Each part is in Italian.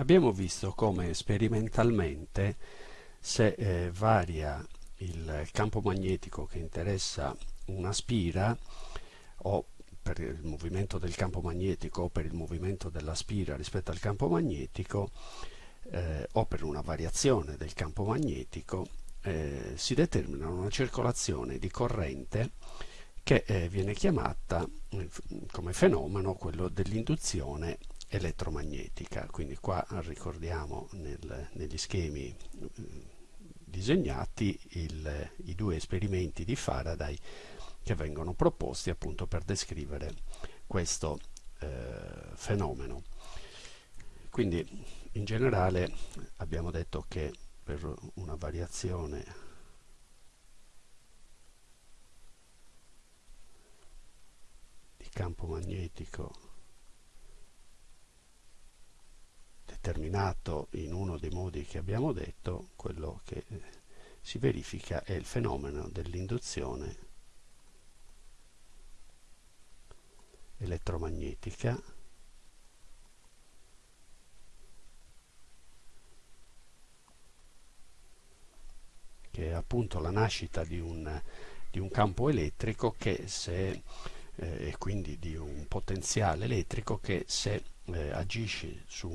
Abbiamo visto come sperimentalmente se eh, varia il campo magnetico che interessa una spira o per il movimento del campo magnetico o per il movimento della spira rispetto al campo magnetico eh, o per una variazione del campo magnetico eh, si determina una circolazione di corrente che eh, viene chiamata eh, come fenomeno quello dell'induzione elettromagnetica. Quindi qua ricordiamo nel, negli schemi eh, disegnati il, i due esperimenti di Faraday che vengono proposti appunto per descrivere questo eh, fenomeno. Quindi in generale abbiamo detto che per una variazione di campo magnetico determinato in uno dei modi che abbiamo detto, quello che si verifica è il fenomeno dell'induzione elettromagnetica che è appunto la nascita di un, di un campo elettrico che se eh, e quindi di un potenziale elettrico che se eh, agisce su,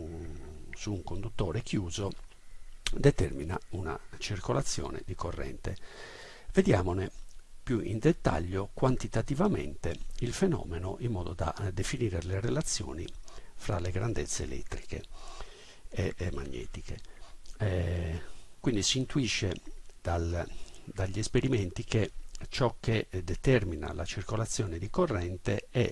su un conduttore chiuso determina una circolazione di corrente. Vediamone più in dettaglio quantitativamente il fenomeno in modo da eh, definire le relazioni fra le grandezze elettriche e, e magnetiche. Eh, quindi si intuisce dal, dagli esperimenti che ciò che determina la circolazione di corrente è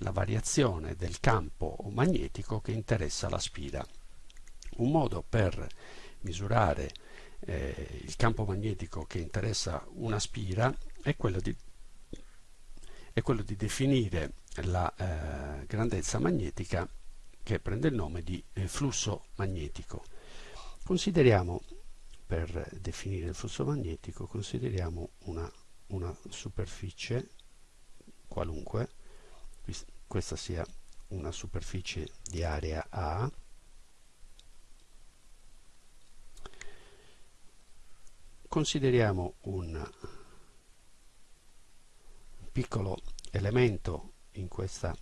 la variazione del campo magnetico che interessa la spira. Un modo per misurare eh, il campo magnetico che interessa una spira è quello di, è quello di definire la eh, grandezza magnetica che prende il nome di eh, flusso magnetico. Consideriamo, per definire il flusso magnetico, consideriamo una, una superficie qualunque questa sia una superficie di area A. Consideriamo un piccolo elemento in questa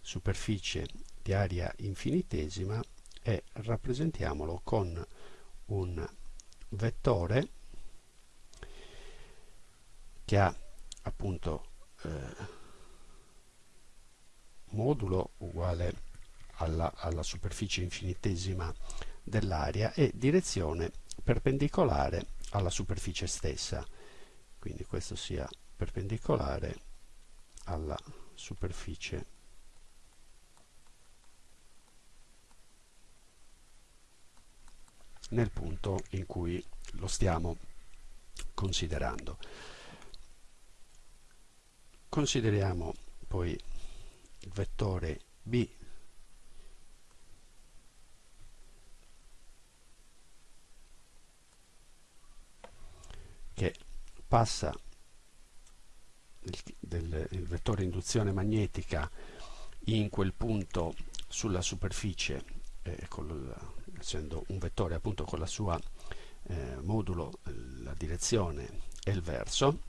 superficie di area infinitesima e rappresentiamolo con un vettore che ha appunto eh, modulo uguale alla, alla superficie infinitesima dell'area e direzione perpendicolare alla superficie stessa. Quindi questo sia perpendicolare alla superficie nel punto in cui lo stiamo considerando. Consideriamo poi il vettore b. Che passa il, del, il vettore induzione magnetica in quel punto sulla superficie eh, col, essendo un vettore appunto con la sua eh, modulo la direzione e il verso.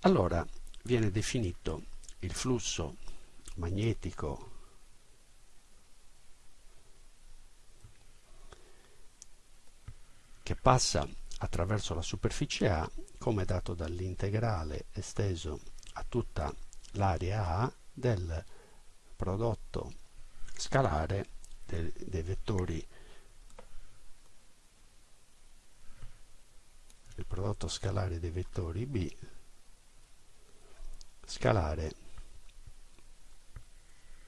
Allora viene definito il flusso magnetico che passa attraverso la superficie A come dato dall'integrale esteso a tutta l'area A del prodotto scalare de, dei vettori. Il prodotto scalare dei vettori B scalare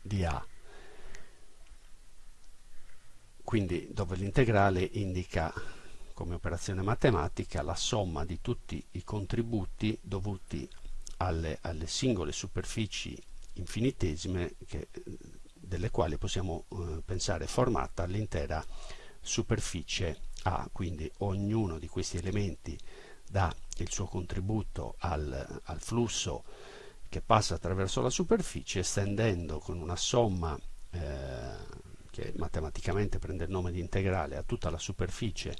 di A. Quindi dove l'integrale indica come operazione matematica la somma di tutti i contributi dovuti alle, alle singole superfici infinitesime che, delle quali possiamo eh, pensare formata l'intera superficie A, quindi ognuno di questi elementi dà il suo contributo al, al flusso che passa attraverso la superficie estendendo con una somma eh, che matematicamente prende il nome di integrale a tutta la superficie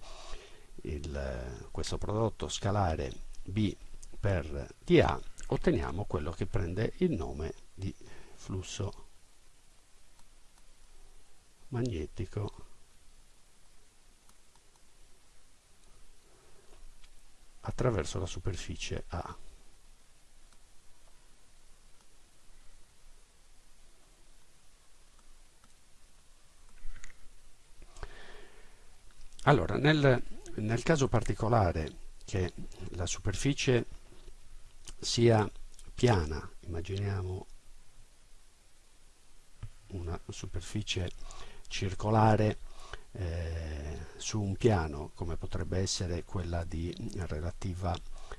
il, questo prodotto scalare B per dA, otteniamo quello che prende il nome di flusso magnetico attraverso la superficie A. Allora, nel, nel caso particolare che la superficie sia piana, immaginiamo una superficie circolare eh, su un piano come potrebbe essere quella di, relativa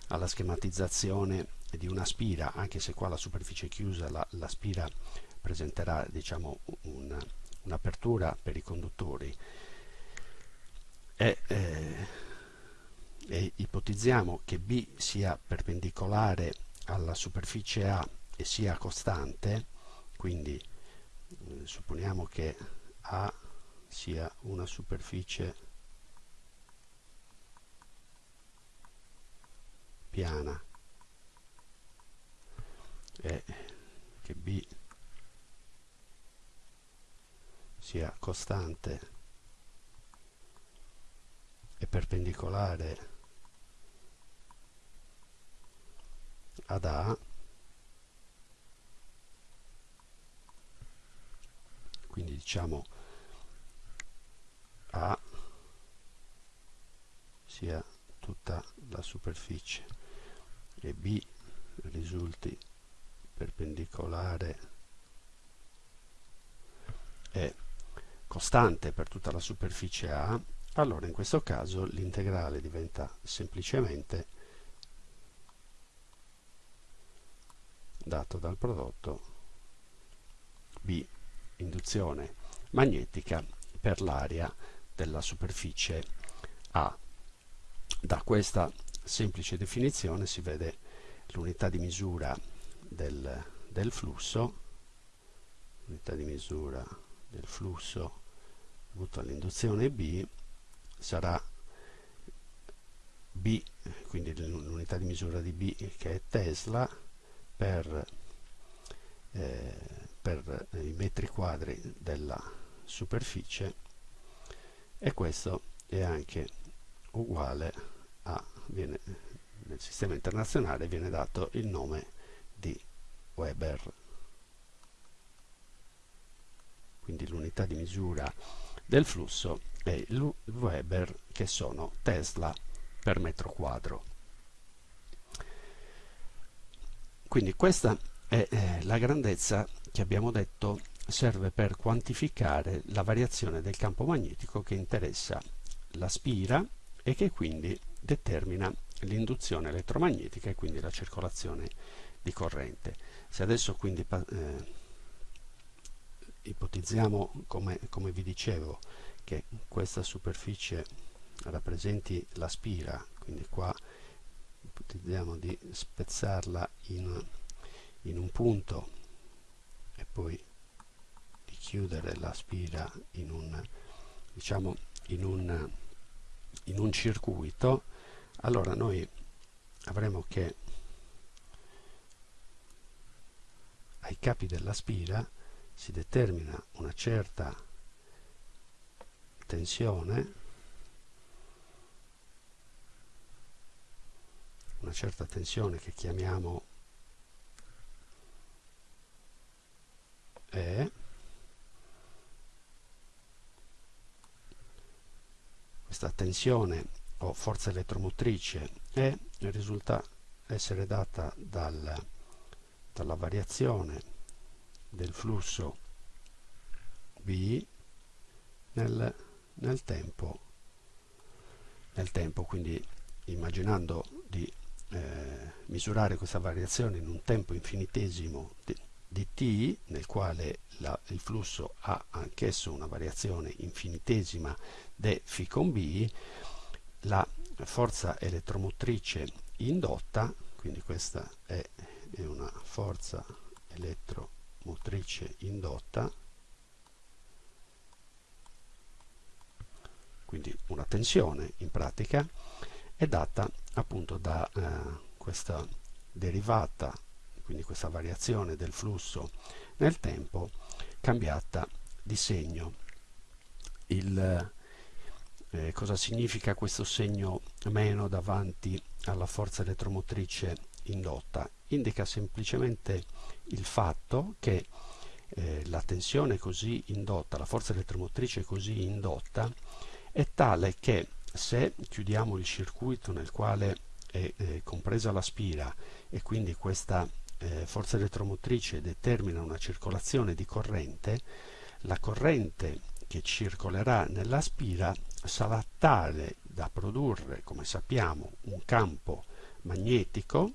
alla schematizzazione di una spira anche se qua la superficie è chiusa la, la spira presenterà diciamo un'apertura un per i conduttori e, eh, e ipotizziamo che B sia perpendicolare alla superficie A e sia costante quindi eh, supponiamo che A sia una superficie piana e che B sia costante perpendicolare ad A quindi diciamo a sia tutta la superficie e B risulti perpendicolare e costante per tutta la superficie A, allora in questo caso l'integrale diventa semplicemente dato dal prodotto B induzione magnetica per l'area della superficie A. Da questa semplice definizione si vede l'unità di misura del, del flusso, l'unità di misura del flusso dovuto all'induzione B sarà B, quindi l'unità di misura di B che è Tesla per, eh, per i metri quadri della superficie e questo è anche uguale a viene, nel sistema internazionale viene dato il nome di Weber. Quindi l'unità di misura del flusso il Weber che sono Tesla per metro quadro quindi questa è eh, la grandezza che abbiamo detto serve per quantificare la variazione del campo magnetico che interessa la spira e che quindi determina l'induzione elettromagnetica e quindi la circolazione di corrente. Se adesso quindi eh, ipotizziamo, come, come vi dicevo, che questa superficie rappresenti la spira, quindi qua ipotizziamo di spezzarla in, in un punto e poi chiudere la spira in un, diciamo, in un, in un circuito, allora noi avremo che ai capi della spira si determina una certa tensione una certa tensione che chiamiamo E questa tensione o forza elettromotrice E risulta essere data dal, dalla variazione del flusso B nel, nel, tempo, nel tempo, quindi immaginando di eh, misurare questa variazione in un tempo infinitesimo di, di t nel quale la, il flusso ha anch'esso una variazione infinitesima d φ con b la forza elettromotrice indotta quindi questa è, è una forza elettromotrice indotta una tensione in pratica è data appunto da eh, questa derivata, quindi questa variazione del flusso nel tempo cambiata di segno. Il, eh, cosa significa questo segno meno davanti alla forza elettromotrice indotta? Indica semplicemente il fatto che eh, la tensione così indotta, la forza elettromotrice così indotta, è tale che se chiudiamo il circuito nel quale è eh, compresa la spira e quindi questa eh, forza elettromotrice determina una circolazione di corrente, la corrente che circolerà nella spira sarà tale da produrre, come sappiamo, un campo magnetico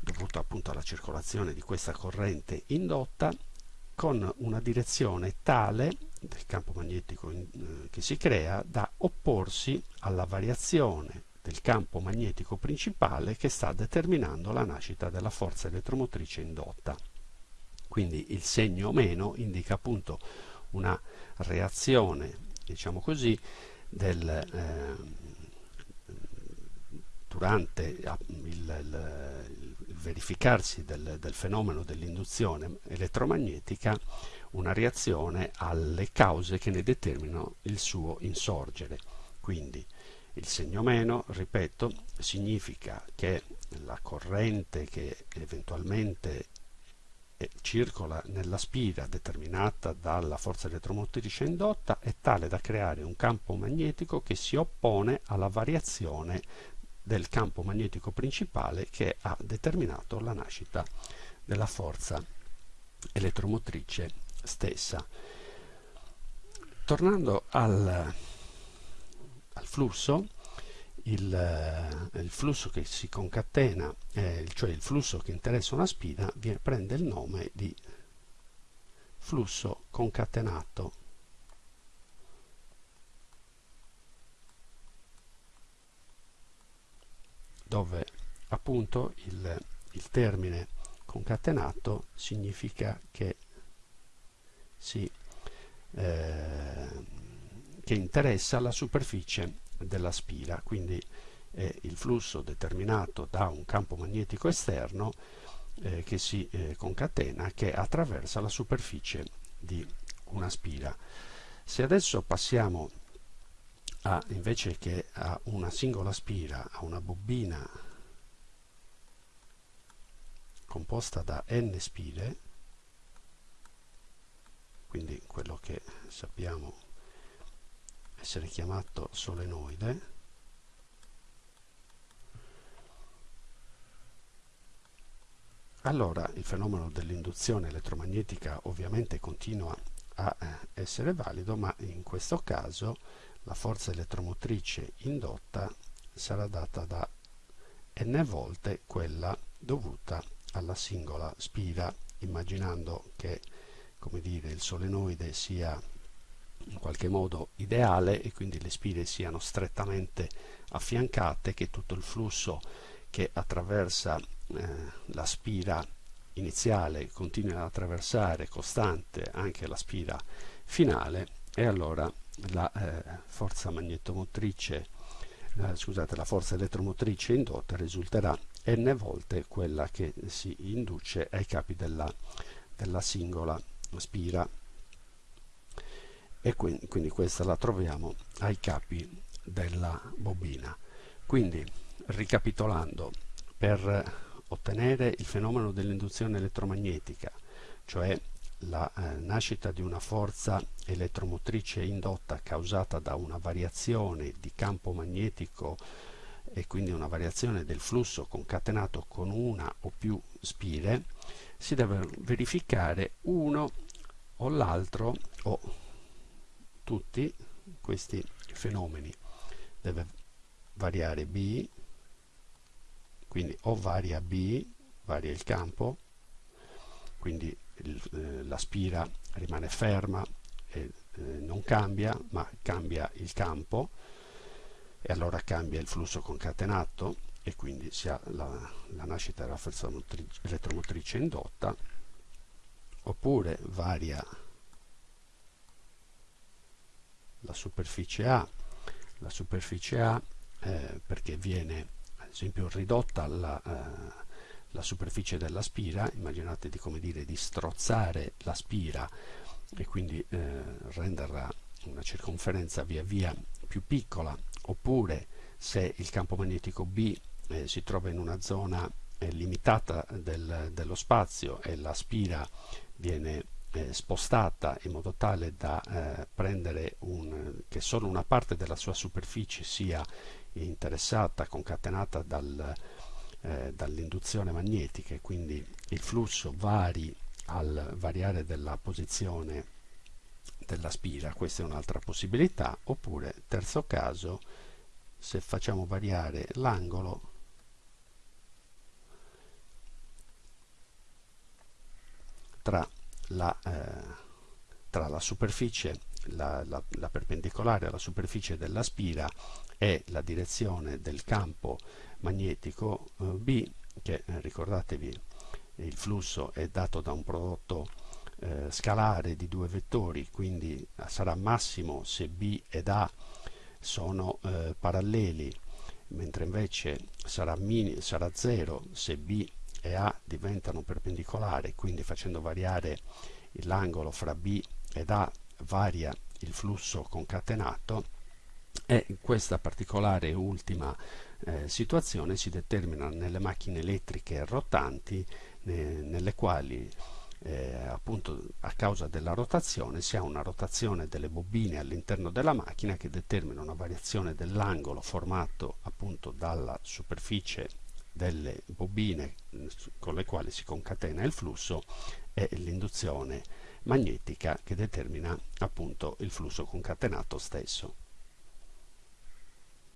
dovuto appunto alla circolazione di questa corrente indotta con una direzione tale del campo magnetico in, eh, che si crea da opporsi alla variazione del campo magnetico principale che sta determinando la nascita della forza elettromotrice indotta. Quindi il segno meno indica appunto una reazione, diciamo così, del, eh, durante il, il, il verificarsi del, del fenomeno dell'induzione elettromagnetica una reazione alle cause che ne determinano il suo insorgere. Quindi il segno meno, ripeto, significa che la corrente che eventualmente eh, circola nella spira determinata dalla forza elettromotrice indotta è tale da creare un campo magnetico che si oppone alla variazione del campo magnetico principale che ha determinato la nascita della forza elettromotrice stessa. Tornando al al flusso, il, eh, il, flusso che si concatena, eh, cioè il flusso che interessa una spina, viene, prende il nome di flusso concatenato. dove appunto il, il termine concatenato significa che si eh, che interessa la superficie della spira, quindi è il flusso determinato da un campo magnetico esterno eh, che si eh, concatena che attraversa la superficie di una spira. Se adesso passiamo a, invece che a una singola spira, a una bobina composta da n spire, quindi quello che sappiamo essere chiamato solenoide allora il fenomeno dell'induzione elettromagnetica ovviamente continua a eh, essere valido ma in questo caso la forza elettromotrice indotta sarà data da n volte quella dovuta alla singola spira immaginando che come dire, il solenoide sia in qualche modo ideale e quindi le spire siano strettamente affiancate, che tutto il flusso che attraversa eh, la spira iniziale continui ad attraversare costante anche la spira finale e allora la eh, forza magnetomotrice eh, scusate la forza elettromotrice indotta risulterà n volte quella che si induce ai capi della, della singola spira e quindi, questa la troviamo ai capi della bobina. Quindi, ricapitolando, per ottenere il fenomeno dell'induzione elettromagnetica, cioè la eh, nascita di una forza elettromotrice indotta causata da una variazione di campo magnetico e quindi una variazione del flusso concatenato con una o più spire, si deve verificare uno o l'altro o tutti questi fenomeni. Deve variare B quindi o varia B varia il campo quindi eh, la spira rimane ferma e eh, non cambia ma cambia il campo e allora cambia il flusso concatenato e quindi si ha la, la nascita della forza elettromotrice indotta oppure varia la superficie A, la superficie A eh, perché viene ad esempio ridotta la, eh, la superficie della spira, immaginate di, come dire, di strozzare la spira e quindi eh, renderla una circonferenza via via più piccola, oppure se il campo magnetico B eh, si trova in una zona eh, limitata del, dello spazio e la spira viene eh, spostata in modo tale da eh, prendere un, che solo una parte della sua superficie sia interessata, concatenata dal, eh, dall'induzione magnetica e quindi il flusso vari al variare della posizione della spira, questa è un'altra possibilità, oppure terzo caso, se facciamo variare l'angolo tra la, eh, tra la superficie, la, la, la, perpendicolare alla superficie della spira e la direzione del campo magnetico eh, B, che eh, ricordatevi il flusso è dato da un prodotto eh, scalare di due vettori, quindi sarà massimo se B ed A sono eh, paralleli, mentre invece sarà, mini, sarà 0 se B e A diventano perpendicolari, quindi facendo variare l'angolo fra B ed A varia il flusso concatenato e questa particolare ultima eh, situazione si determina nelle macchine elettriche rotanti eh, nelle quali eh, appunto a causa della rotazione si ha una rotazione delle bobine all'interno della macchina che determina una variazione dell'angolo formato appunto dalla superficie delle bobine con le quali si concatena il flusso e l'induzione magnetica che determina appunto il flusso concatenato stesso.